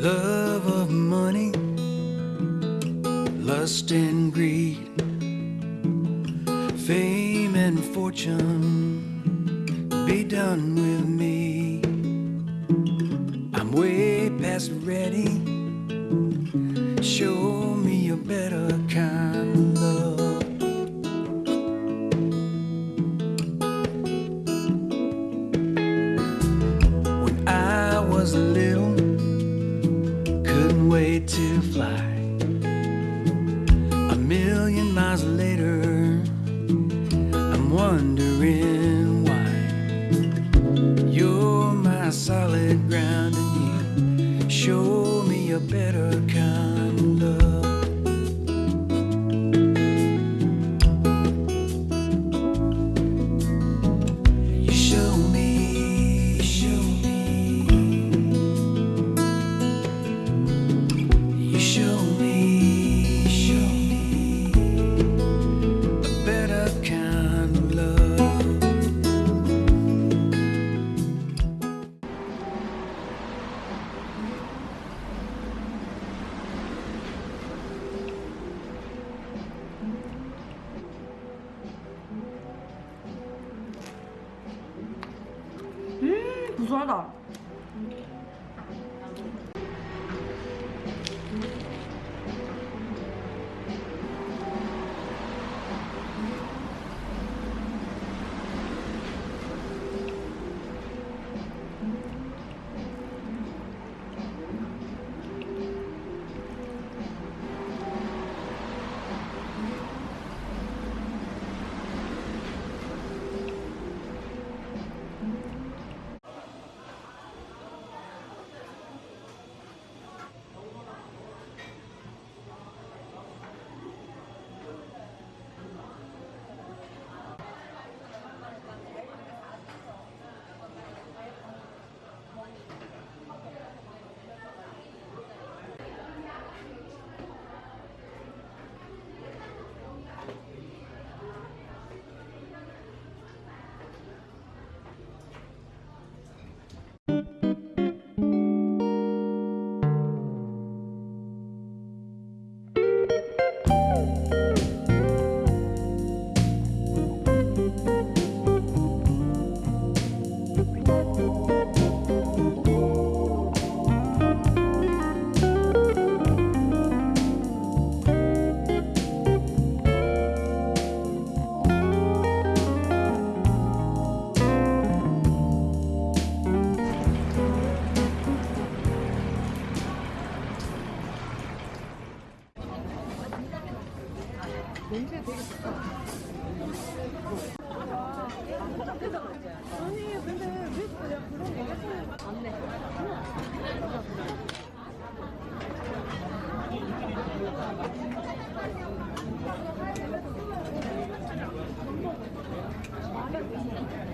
Love of money, lust and greed, fame and fortune, be done with me. I'm way past ready, show me a better. Miles later, I'm wondering why. You're my solid ground, and you show me a better kind 装到了。 냄새 되게 좋다. 아니 근데 왜 그냥 그런 얘기 하시는 안돼 안돼